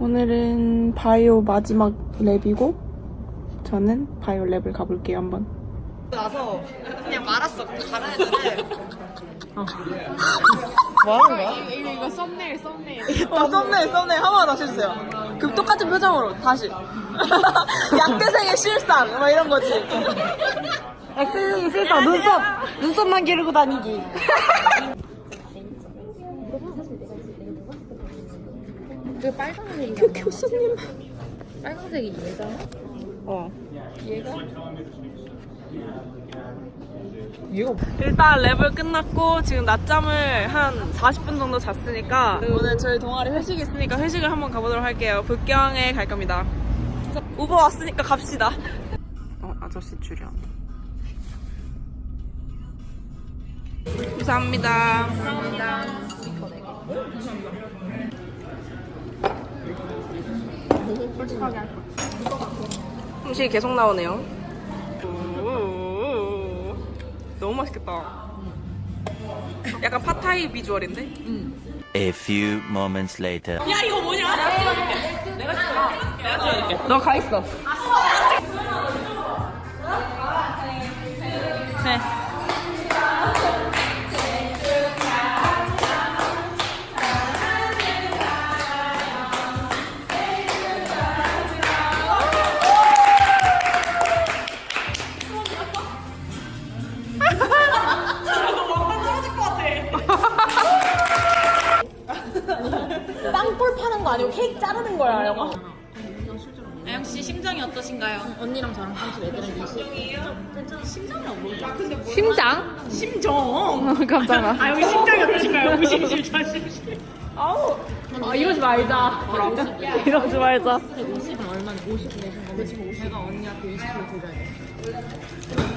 오늘은 바이오 마지막 랩이고 저는 바이오 랩을 가볼게요 한번. 나서 그냥 말았어. 가라 했는데 뭐 하는 거야? 이거 이거 썸네일 썸네일 어, 썸네일 썸네일 한 번 다시 해주세요. 그럼 똑같은 표정으로 다시. 약대생의 실상 막 이런 거지. 약대생의 실상 눈썹 눈썹만 기르고 다니기. 그 빨간색이 교수님. 빨간색이 얘잖아? 어. 얘가? 일단 랩을 끝났고 지금 낮잠을 한 40분 정도 잤으니까 오늘 저희 동아리 회식이 있으니까 회식을 한번 가보도록 할게요. 북경에 갈 겁니다. 우버 왔으니까 갑시다. 어, 아저씨 출연. 감사합니다. 음식이 계속 나오네요. 오, 너무 맛있겠다. 약간 팟타이 비주얼인데? A few moments later. 야 이거 뭐냐? 내가 찍어줄게. 내가 찍어줄게. 내가 찍어줄게. 너 가 있어. 깜짝아. 아 여기 심정이 어떠신가요? 무심심 자심심. 아우. 아 이러지 말자. 이러지 말자. 150은 얼마나 50 내신 거 그치 50 내가 언니한테 20kg 드려야 돼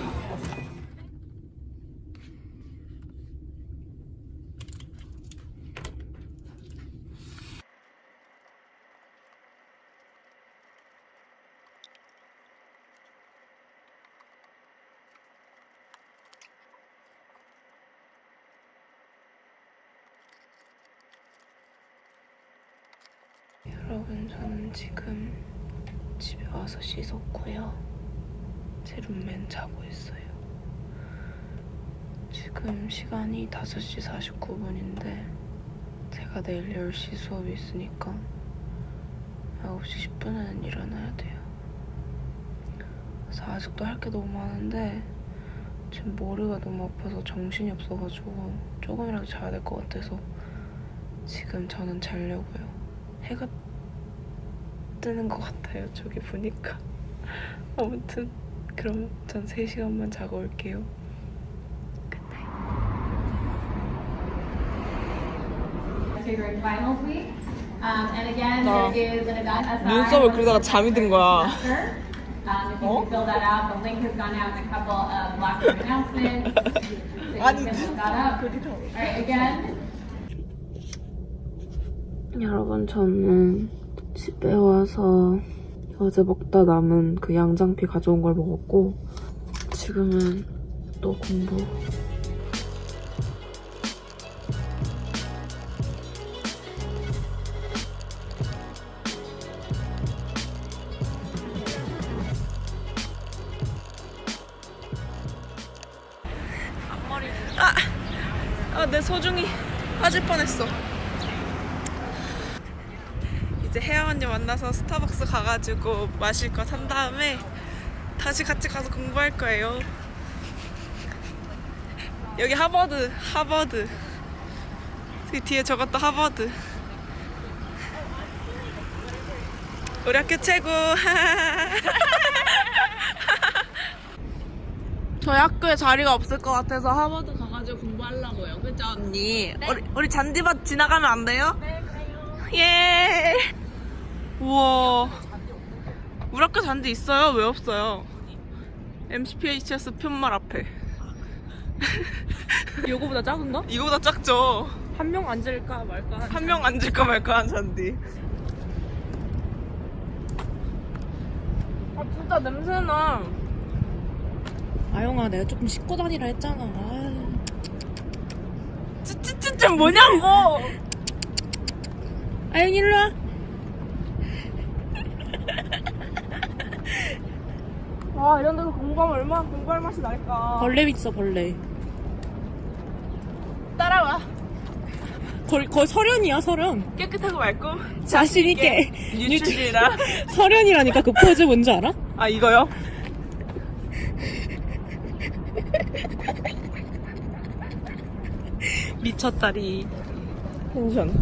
여러분 저는 지금 집에 와서 씻었고요. 제 룸메는 자고 있어요. 지금 시간이 5시 49분인데 제가 내일 10시 수업이 있으니까 9시 10분에는 일어나야 돼요. 그래서 아직도 할 게 너무 많은데 지금 머리가 너무 아파서 정신이 없어가지고 조금이라도 자야 될 것 같아서 지금 저는 자려고요. 해가 뜨는 것 같아요. 저기 보니까. 아무튼 그럼 전 3시간만 자고 올게요. Um, aside. 눈썹을 그러다가 잠이 든 거야. Um, right, again, 여러분 저는 집에 와서 어제 먹다 남은 그 양장피 가져온 걸 먹었고 지금은 또 공부 앞머리 아! 아, 내 소중히 빠질 뻔했어. 이제 혜영 언니 만나서 스타벅스 가가지고 마실 거 산 다음에 다시 같이 가서 공부할 거예요. 여기 하버드, 하버드. 그 뒤에 저것도 하버드. 우리 학교 최고. 저희 학교에 자리가 없을 것 같아서 하버드 가가지고 공부하려고요. 그죠, 언니? 우리, 우리 잔디밭 지나가면 안 돼요? 네, 가요. 예. 우와. 우리 학교 잔디 있어요? 왜 없어요? MCPHS 편말 앞에. 요거보다 작은가? 이거보다 작죠? 한 명 앉을까 말까 한명 앉을까 말까 한 잔디. 아, 진짜 냄새나. 아영아 내가 조금 씻고 다니라 했잖아 아유. 찌찌찌찌 뭐냐고! 아영 일로 와 아 이런 데서 공부하면 얼마나 공부할 맛이 날까 벌레 있어 벌레. 따라와 거의, 거의 설현이야 설현. 깨끗하고 맑고 자신 있게. 뉴트리라 설현이라니까 그 포즈 뭔지 알아? 아 이거요? 미쳤다리. 텐션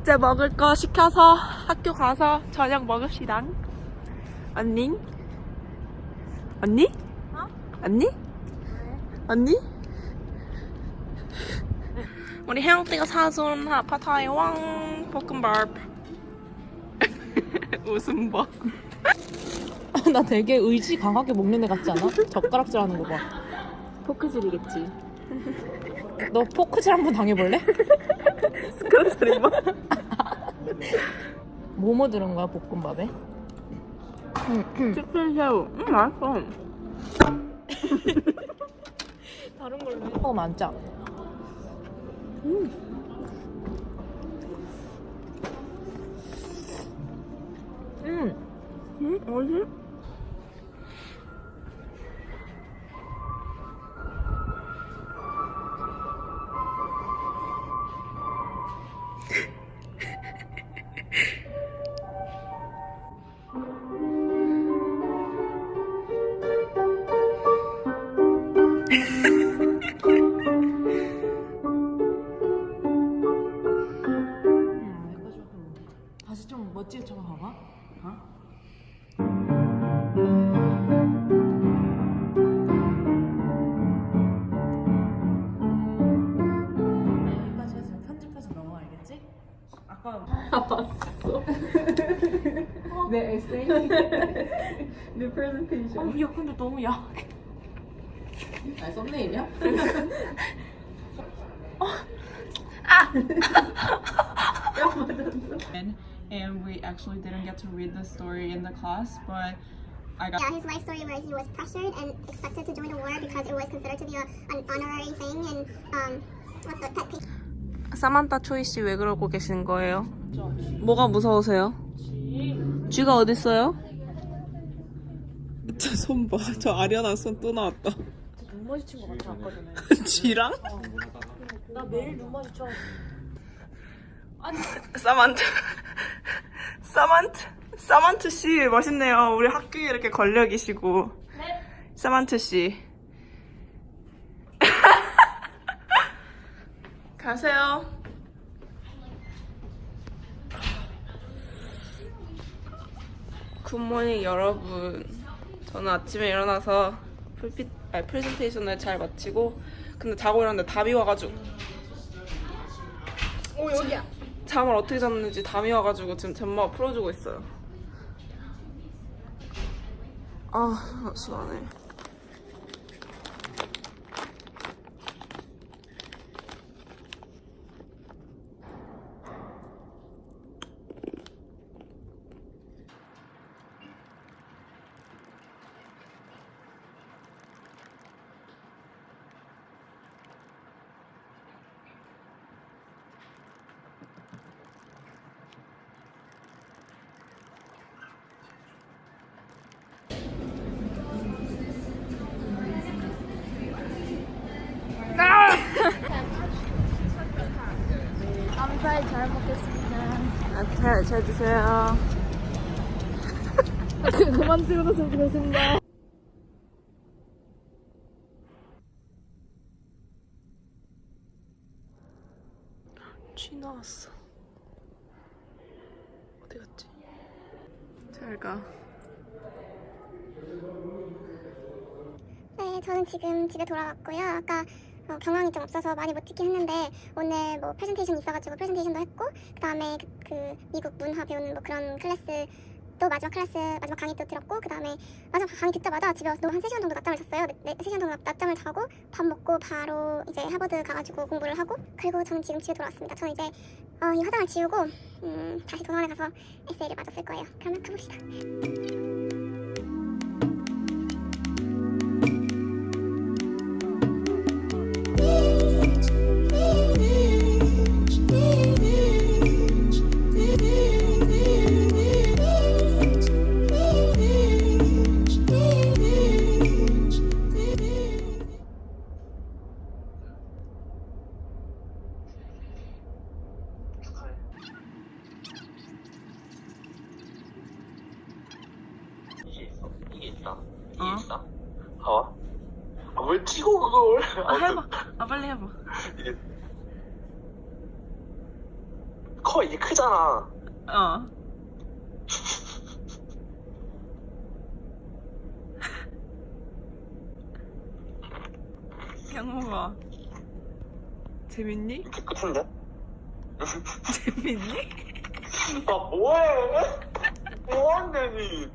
이제 먹을 거 시켜서 학교 가서 저녁 먹읍시다. 언니? 언니? 어? 언니? 언니? 우리 혜영띠가 사준 하파타이 왕 볶음밥. 웃음 봐. 나 되게 의지 강하게 먹는 애 같지 않아? 젓가락질 하는 거 봐. 포크질이겠지. 너 포크질 한번 당해볼래? 그런 소리 뭐? 뭐뭐 들은 거야 볶음밥에? 치킨 새우. 음 맛있어. 다른 걸로 해. 어 많자. 음. 음 어디? 다 아까 내 에세이. 내 프레젠테이션. 어, 야 근데 너무 야. 아 썸네일이야? and we actually didn't get to read the story in the class, but I got Yeah, his life story where he was pressured and expected to join the war because it was considered to be a, an honorary thing and um, what's the pet peeve? 사만타 초이 씨 왜 그러고 계시는 거예요? 뭐가 무서우세요? 쥐가 어딨어요? 저 손 봐. 저 아련한 손 또 나왔다. 눈 마주친 거 같아 아까 전에. 쥐랑? 나 매일 눈 마주쳐. 사만트. 사만트. 사만트 씨 멋있네요. 우리 학교에 이렇게 권력이시고. 사만트 씨. 가세요. 굿모닝 여러분. 저는 아침에 일어나서 풀피, 아니, 프레젠테이션을 잘 마치고 근데 자고 일어났는데 담이 와가지고 오 여기야. 잠을 어떻게 잤는지 담이 와가지고 지금 잼마가 풀어주고 있어요. 아, 시원해. 아, 잘, 잘 드세요. 그만 찍어줬으면 좋겠습니다. 쥐 나왔어. 어디 갔지? 잘 가. 네, 저는 지금 집에 돌아왔고요. 아까 어, 경황이 좀 없어서 많이 못 찍긴 했는데 오늘 뭐 프레젠테이션 있어가지고 프레젠테이션도 했고 그 다음에 그, 그 미국 문화 배우는 뭐 그런 클래스 또 마지막 클래스 마지막 강의 또 들었고 그 다음에 마지막 강의 듣자마자 집에 와서 한 3시간 정도 낮잠을 잤어요. 네, 네, 3시간 정도 낮잠을 자고 밥 먹고 바로 이제 하버드 가가지고 공부를 하고 그리고 저는 지금 집에 돌아왔습니다. 저는 이제 어, 이 화장을 지우고 음, 다시 도서관에 가서 에세이를 쓸 거예요. 그러면 가봅시다. 양호가 재밌니? 끝인데? 재밌니? 아 뭐해? 뭐하냐니?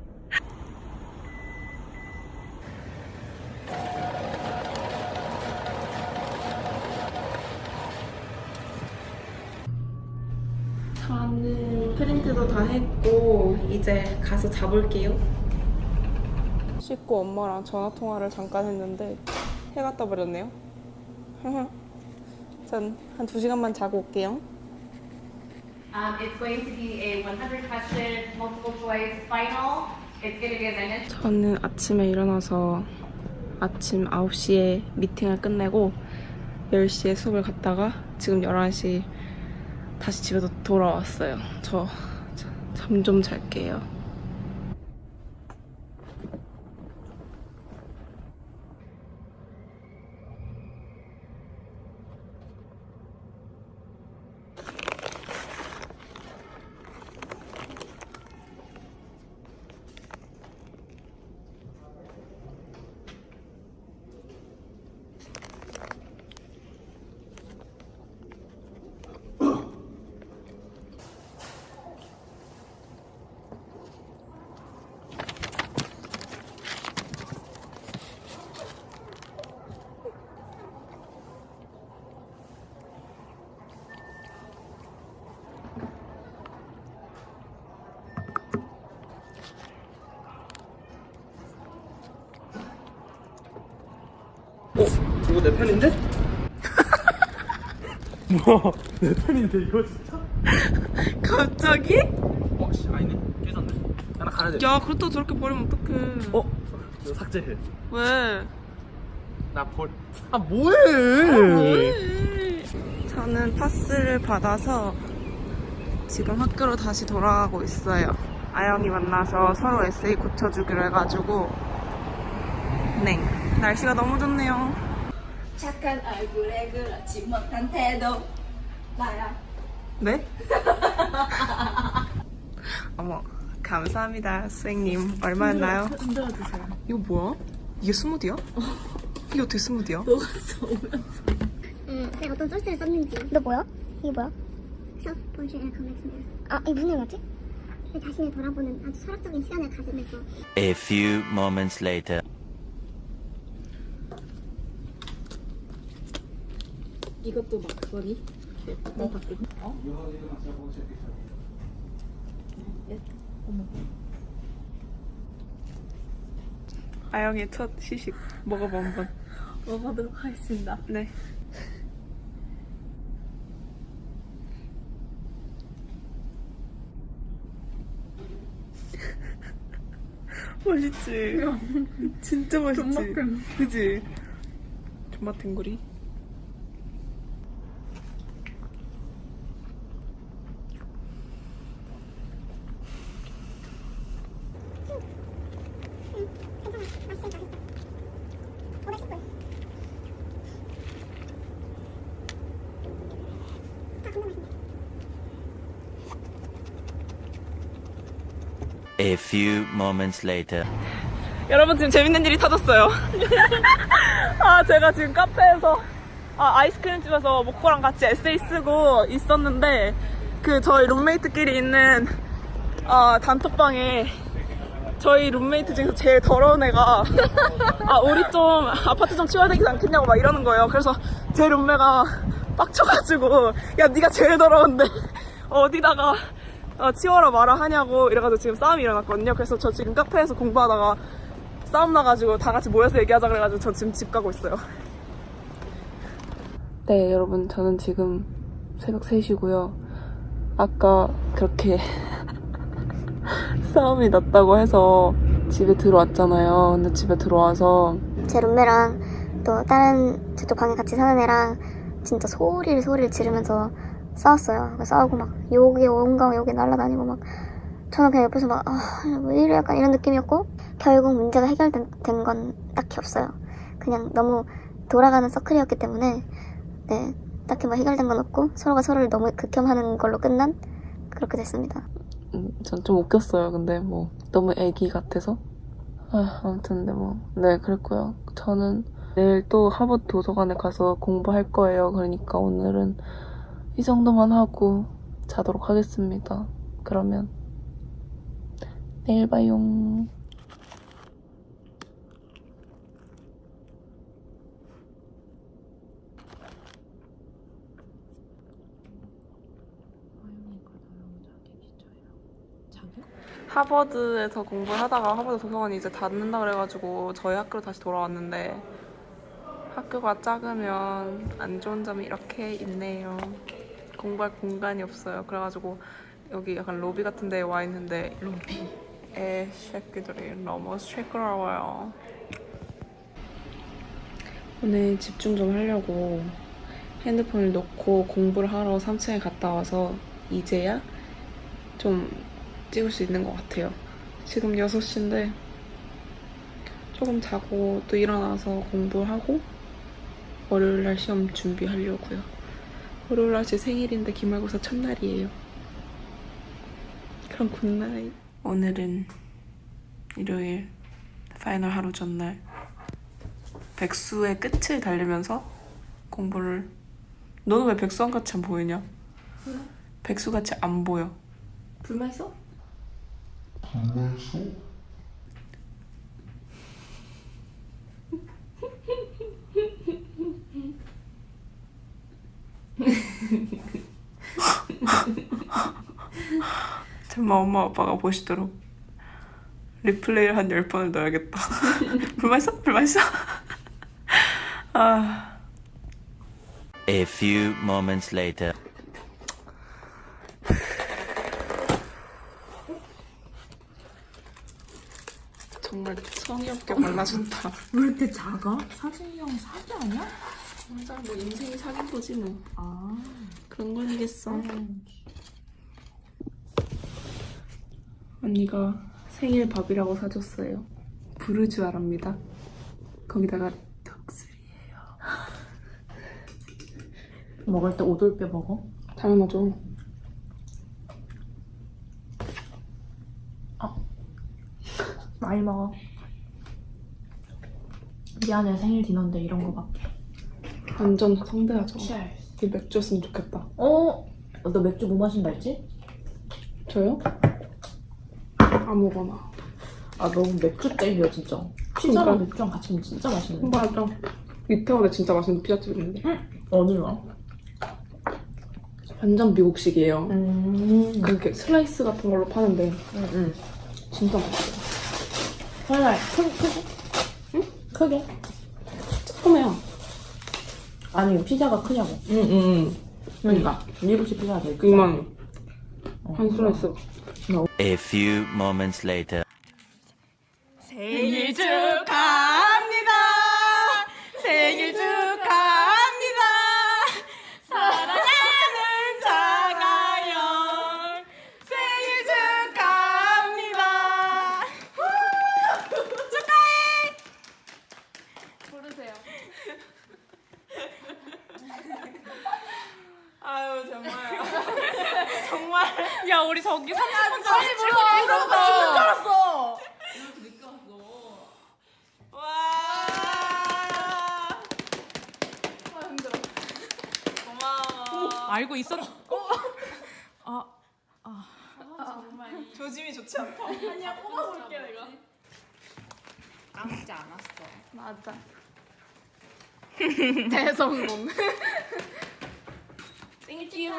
저는 프린트도 다 했고 이제 가서 자볼게요. 씻고 엄마랑 전화 통화를 잠깐 했는데 해가 떠버렸네요. 전한두 시간만 자고 올게요. Um, it's going to be a 100 question multiple choice final. It's going to be as I mentioned. 저는 아침에 일어나서 아침 9시에 미팅을 끝내고 10시에 수업을 갔다가 지금 11시 다시 집에 돌아왔어요. 저 잠 좀 잘게요. 이거 내 펜인데? 뭐야? 내 펜인데 이거 진짜? 갑자기? 어, 씨, 아니네. 깨졌네. 하나 가야 돼. 야, 그렇다고 저렇게 버리면 어떡해. 어? 이거 삭제해. 왜? 나 볼. 아 뭐해? 저는 파스를 받아서 지금 학교로 다시 돌아가고 있어요. 아영이 만나서 서로 에세이 고쳐주기로 해가지고 네 날씨가 너무 좋네요. 착한 얼굴에 그렇지 못한 태도. 나야. 네? 어머 감사합니다 선생님 얼마였나요? 흔들어 주세요. 이거 뭐야? 이게 스무디야? 이게 어떻게 스무디야? 음, 내가 어떤 소스를 썼는지. 너 뭐야? 이게 뭐야? 아, 이게 무슨 영화지? 내 자신을 돌아보는 아주 철학적인 시간을 가지면서 A few moments later. 이것도 막걸리? 어? 아영의 첫 시식 먹어봐 한번. 먹어보도록 하겠습니다. 네. 맛있지? 진짜 맛있지? 존맛탱. 그지? 존맛 탱구리? 괜찮아. 맛있으니까 맛있어. 510불. 아, 근데 맛있네. A few moments later. 여러분 지금 재밌는 일이 터졌어요. 아 제가 지금 카페에서 아, 아이스크림 집에서 모코랑 같이 에세이 쓰고 있었는데 그 저희 룸메이트끼리 있는 어, 단톡방에 저희 룸메이트 중에서 제일 더러운 애가 아 우리 좀 아파트 좀 치워야 되지 않겠냐고 막 이러는 거예요. 그래서 제 룸메가 빡쳐가지고 야 네가 제일 더러운데 어디다가 어, 치워라 마라 하냐고 이래가지고 지금 싸움이 일어났거든요. 그래서 저 지금 카페에서 공부하다가 싸움 나가지고 다 같이 모여서 얘기하자 그래가지고 저 지금 집 가고 있어요. 네 여러분 저는 지금 새벽 3시고요. 아까 그렇게 싸움이 났다고 해서 집에 들어왔잖아요. 근데 집에 들어와서 제 룸메랑 또 다른 저쪽 방에 같이 사는 애랑 진짜 소리를 소리를 지르면서 싸웠어요. 싸우고 막 욕이 온갖 욕이 날라다니고 막 저는 그냥 옆에서 막 아, 왜 이래 약간 이런 느낌이었고 결국 문제가 해결된 된건 딱히 없어요. 그냥 너무 돌아가는 서클이었기 때문에 네 딱히 뭐 해결된 건 없고 서로가 서로를 너무 극혐하는 걸로 끝난 그렇게 됐습니다. 음, 전 좀 웃겼어요. 근데 뭐 너무 애기 같아서. 아, 아무튼 근데 뭐 네 그랬고요. 저는 내일 또 하버드 도서관에 가서 공부할 거예요. 그러니까 오늘은 이 정도만 하고 자도록 하겠습니다. 그러면 내일 봐요. 하버드에서 공부를 하다가 하버드 도서관이 이제 닫는다 그래가지고 저희 학교로 다시 돌아왔는데 학교가 작으면 안 좋은 점이 이렇게 있네요. 공부할 공간이 없어요. 그래가지고 여기 약간 로비 같은 데에 와 있는데 로비 에 새끼들이 너무 시끄러워요. 오늘 집중 좀 하려고 핸드폰을 놓고 공부를 하러 3층에 갔다 와서 이제야 좀 찍을 수 있는 것 같아요. 지금 6시인데 조금 자고 또 일어나서 공부하고 월요일날 시험 준비하려고요. 월요일날 제 생일인데 기말고사 첫날이에요. 그럼 good night. 오늘은 일요일 final 하루 전날 백수의 끝을 달리면서 공부를 너는 왜 백수한같이 안 보이냐? 백수같이 안 보여. 불만 있어? 정말 엄마 아빠가 보시도록 리플레이를 한 10번을 넣어야겠다 불만 있어? 불만 있어? 아 A few moments later. 정말 성의 없게 발라준다 왜 이렇게 작아? 사진형 사기 아니야? 맞아 뭐 인생이 사귄 거지 뭐 아. 그런 거 아니겠어 언니가 생일 밥이라고 사줬어요 부르주아랍니다 거기다가 덕술이에요 먹을 때 오돌뼈 먹어? 당연하죠 많이 먹어. 미안해 생일 디너인데 이런 거밖에. 완전 성대하죠 Cheers. 이 맥주였으면 좋겠다 어? 너 맥주 뭐 마신다 했지? 저요? 아무거나 아 너무 맥주 땡겨 진짜. 피자랑 그러니까. 맥주랑 같이 먹으면 진짜 맛있는데. 맞아 이태원에 진짜 맛있는 피자집 있는데 어디가? 완전 미국식이에요 음. 그렇게 슬라이스 같은 걸로 파는데 응, 응. 진짜 맛있어요 하나 크게 크게. 응? 크게. 조그매요 아니 피자가 크냐고. 응응응 그러니까 미국식 피자가 되게 크다. 이만 어. 한 슬라이스 A few moments later. 생일 축하합니다. 생일 축하합니다. 사랑하는 장아영 생일 축하합니다. 축하해. 부르세요. 아유 정말 정말 야 우리 저기 3분 전에 찍고 있었어. 죽는 줄 알았어. 와. 아, 힘들어. 고마워. 알고 있었. 아, 조짐이 좋지 않다. 아니야 뽑아볼게 내가. 까먹지 않았어. 맞아. 대성공. Thank you.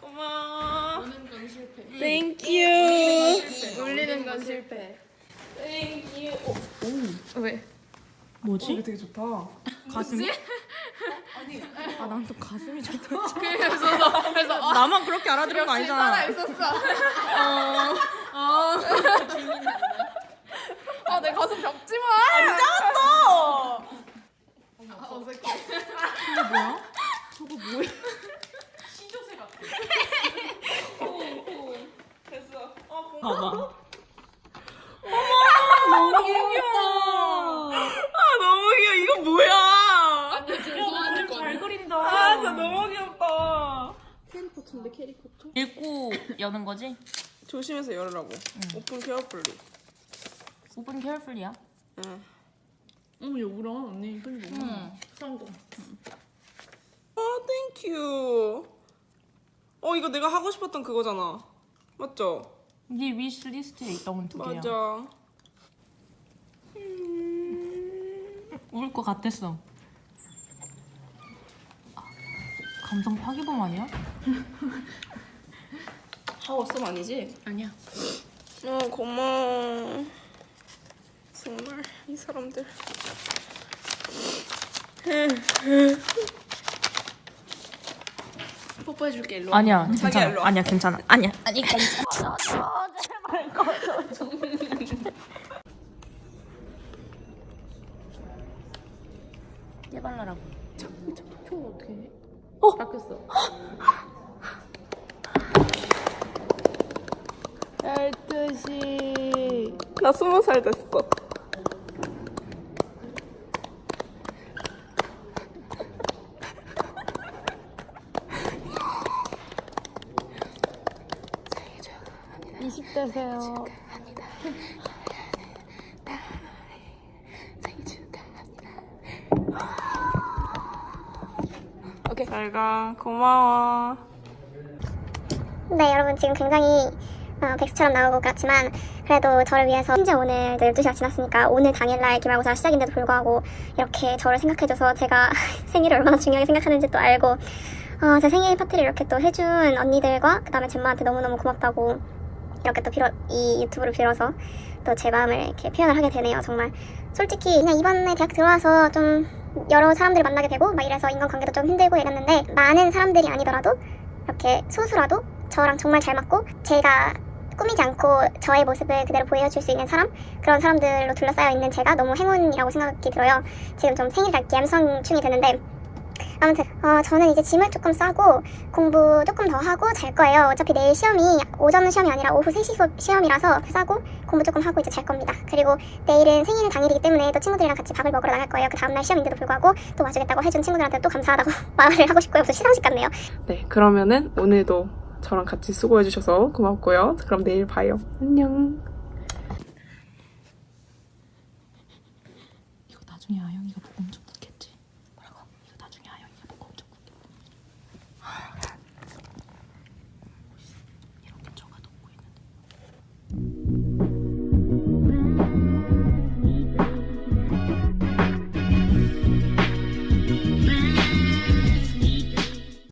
고마워. 오는 건 실패. Thank you. 울리는 건 실패. Thank you. 오. 왜? 뭐지? 이거 되게 좋다. 가슴이? 아, 난 또 가슴이 좋다. 그래서 그래서 아, 나만 그렇게 알아들은 거 아니잖아. 있었어. 아, 내 가슴 접지 마. 안 잡았어. 아, 어색해. 저거 뭐야? 됐어. 어, 봐봐. 너무 귀여워. 아, 너무 귀여워. 이거 뭐야? 잘 그린다. 아, 진짜 너무 귀엽다. 읽고 여는 거지? 조심해서 열으라고. Open carefully. Open carefully야. 응. 어머, 여우라 언니 손이 너무 응. 성공. 아, thank you. 어, 이거 내가 하고 싶었던 그거잖아. 맞죠? 네 wish list에 있던 두 개야. 맞아. 울것 같았어. 아, 감성 파기범 아니야? 하워썸 아니지? 아니야. 어, 고마워. 정말 이 사람들. 뽀뽀해줄게 일로. 와. 아니야, 일로 괜찮아. 와. 아니야, 괜찮아. 아니야, 아니 괜찮아. 깨발라라고. 초 어떻게 해? 어? 바뀌었어. 12시. 나 스무 살 됐어. 잘 가. 고마워. 네, 여러분 지금 굉장히 어, 백수처럼 나오고 같지만 그래도 저를 위해서 심지어 오늘 12시가 지났으니까 오늘 당일날 기말고사 시작인데도 불구하고 이렇게 저를 생각해줘서 제가 생일을 얼마나 중요하게 생각하는지 또 알고 어, 제 생일 파티를 이렇게 또 해준 언니들과 그 다음에 젬마한테 너무너무 고맙다고 이렇게 또 빌어, 이 유튜브를 빌어서 또 제 마음을 이렇게 표현을 하게 되네요 정말 솔직히 그냥 이번에 대학 들어와서 좀 여러 사람들을 만나게 되고 막 이래서 인간관계도 좀 힘들고 이랬는데 많은 사람들이 아니더라도 이렇게 소수라도 저랑 정말 잘 맞고 제가 꾸미지 않고 저의 모습을 그대로 보여줄 수 있는 사람 그런 사람들로 둘러싸여 있는 제가 너무 행운이라고 생각이 들어요. 지금 좀 생일날 감성충이 되는데 아무튼 어, 저는 이제 짐을 조금 싸고 공부 조금 더 하고 잘 거예요. 어차피 내일 시험이 오전 시험이 아니라 오후 3시 수업 시험이라서 싸고 공부 조금 하고 이제 잘 겁니다. 그리고 내일은 생일 당일이기 때문에 또 친구들이랑 같이 밥을 먹으러 나갈 거예요. 그 다음날 시험인데도 불구하고 또 와주겠다고 해준 친구들한테 또 감사하다고 말을 하고 싶고요. 무슨 시상식 같네요. 네, 그러면은 오늘도 저랑 같이 수고해주셔서 고맙고요. 그럼 내일 봐요. 안녕.